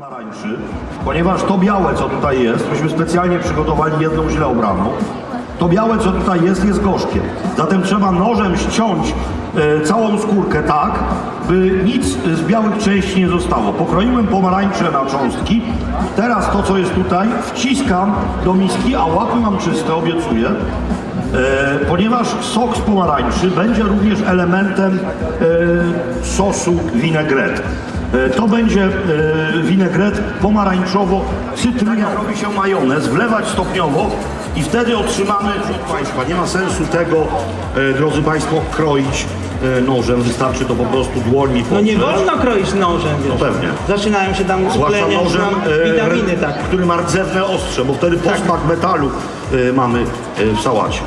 pomarańczy, ponieważ to białe, co tutaj jest, myśmy specjalnie przygotowali jedną źle obraną, to białe, co tutaj jest, jest gorzkie. Zatem trzeba nożem ściąć e, całą skórkę tak, by nic z białych części nie zostało. Pokroiłem pomarańcze na cząstki. Teraz to, co jest tutaj, wciskam do miski, a łapy mam czyste, obiecuję. E, ponieważ sok z pomarańczy będzie również elementem e, sosu vinaigrette. E, To będzie e, winegret pomarańczowo-cytrynowy. Robi się majonez, wlewać stopniowo i wtedy otrzymamy, proszę Państwa, nie ma sensu tego, e, drodzy Państwo, kroić nożem, wystarczy to po prostu dłońmi No nie wolno kroić nożem, wiesz. No pewnie. Zaczynają się tam utleniać nożem, witaminy, tak. który ma rdzewne ostrze, bo wtedy posmak metalu mamy w sałacie.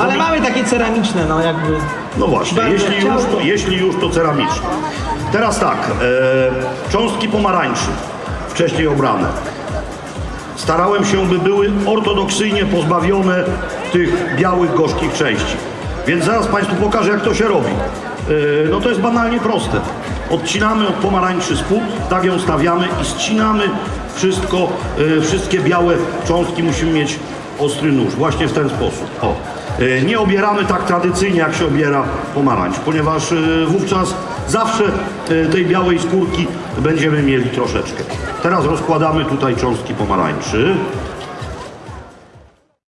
Ale mamy takie ceramiczne, no jakby. No właśnie, jeśli już, to, jeśli już to ceramiczne. Teraz tak, e, cząstki pomarańczy, wcześniej obrane. Starałem się, by były ortodoksyjnie pozbawione tych białych, gorzkich części. Więc zaraz Państwu pokażę, jak to się robi. E, no to jest banalnie proste. Odcinamy od pomarańczy spód, tak ją stawiamy i ścinamy wszystko, e, wszystkie białe cząstki. Musimy mieć ostry nóż, właśnie w ten sposób. O. E, Nie obieramy tak tradycyjnie, jak się obiera pomarańcz, ponieważ e, wówczas zawsze e, tej białej skórki będziemy mieli troszeczkę. Teraz rozkładamy tutaj cząstki pomarańczy.